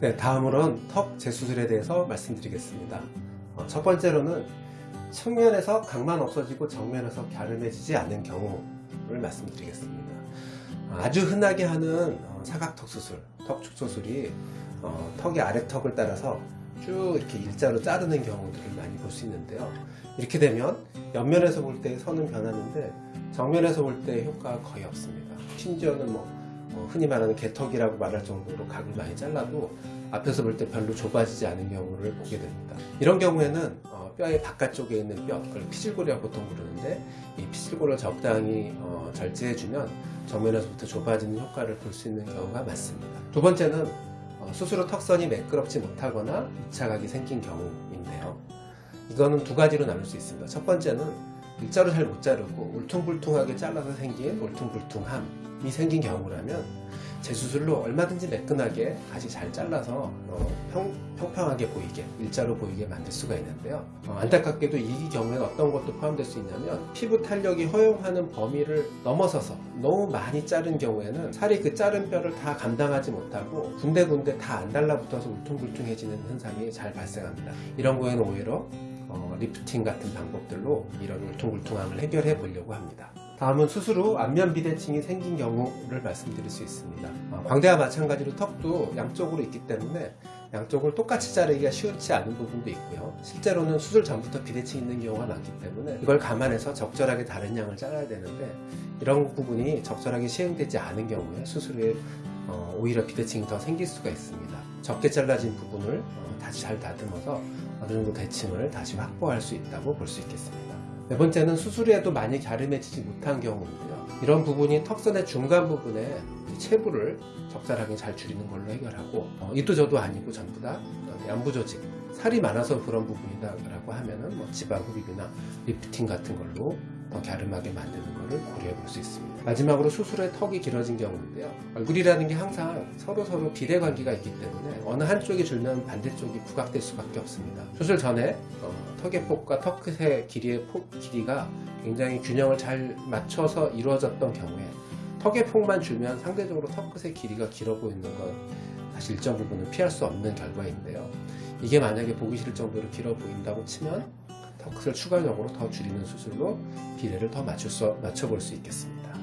네, 다음으로는 턱 재수술에 대해서 말씀드리겠습니다. 어, 첫 번째로는 측면에서 각만 없어지고 정면에서 갸름해지지 않는 경우를 말씀드리겠습니다. 아주 흔하게 하는 어, 사각턱 수술, 턱축 수술이 어, 턱의 아래턱을 따라서 쭉 이렇게 일자로 자르는 경우들을 많이 볼 수 있는데요. 이렇게 되면 옆면에서 볼 때 선은 변하는데 정면에서 볼 때 효과가 거의 없습니다. 심지어는 뭐 어, 흔히 말하는 개턱이라고 말할 정도로 각을 많이 잘라도 앞에서 볼 때 별로 좁아지지 않은 경우를 보게 됩니다. 이런 경우에는 어, 뼈의 바깥쪽에 있는 뼈, 그걸 피질고리라고 보통 부르는데 이 피질고리를 적당히 어, 절제해주면 정면에서부터 좁아지는 효과를 볼 수 있는 경우가 많습니다. 두 번째는 어, 후 턱선이 매끄럽지 못하거나 입착각이 생긴 경우인데요. 이거는 두 가지로 나눌 수 있습니다. 첫 번째는 일자로 잘 못 자르고 울퉁불퉁하게 잘라서 생긴 울퉁불퉁함이 생긴 경우라면 재수술로 얼마든지 매끈하게 다시 잘 잘라서 어, 평, 평평하게 보이게 일자로 보이게 만들 수가 있는데요. 어, 안타깝게도 이 경우에는 어떤 것도 포함될 수 있냐면 피부 탄력이 허용하는 범위를 넘어서서 너무 많이 자른 경우에는 살이 그 자른 뼈를 다 감당하지 못하고 군데군데 다 안 달라붙어서 울퉁불퉁해지는 현상이 잘 발생합니다. 이런 경우에는 오히려 어, 리프팅 같은 방법들로 이런 울퉁불퉁함을 해결해 보려고 합니다. 다음은 수술 후 안면 비대칭이 생긴 경우를 말씀드릴 수 있습니다. 어, 광대와 마찬가지로 턱도 양쪽으로 있기 때문에 양쪽을 똑같이 자르기가 쉽지 않은 부분도 있고요. 실제로는 수술 전부터 비대칭이 있는 경우가 많기 때문에 이걸 감안해서 적절하게 다른 양을 잘라야 되는데 이런 부분이 적절하게 시행되지 않은 경우에 수술 후에 어, 오히려 비대칭이 더 생길 수가 있습니다. 적게 잘라진 부분을 어, 다시 잘 다듬어서 어느 정도 대칭을 다시 확보할 수 있다고 볼 수 있겠습니다. 네 번째는 수술 후에도 많이 갸름해지지 못한 경우인데요. 이런 부분이 턱선의 중간 부분에 체부를 적절하게 잘 줄이는 걸로 해결하고 어, 이도 저도 아니고 전부 다 연부 조직 살이 많아서 그런 부분이다 라고 하면은 뭐 지방 흡입이나 리프팅 같은 걸로 더 갸름하게 만드는 것을 고려해 볼 수 있습니다. 마지막으로 수술 후에 턱이 길어진 경우인데요. 얼굴이라는 게 항상 서로 서로 비례 관계가 있기 때문에 어느 한쪽이 줄면 반대쪽이 부각될 수밖에 없습니다. 수술 전에 어, 턱의 폭과 턱 끝의 길이의 폭 길이가 굉장히 균형을 잘 맞춰서 이루어졌던 경우에 턱의 폭만 줄면 상대적으로 턱 끝의 길이가 길어 보이는 건 사실 일정 부분은 피할 수 없는 결과인데요. 이게 만약에 보기 싫을 정도로 길어 보인다고 치면 턱끝을 추가적으로 더 줄이는 수술로 비례를 더 맞춰볼 수 있겠습니다.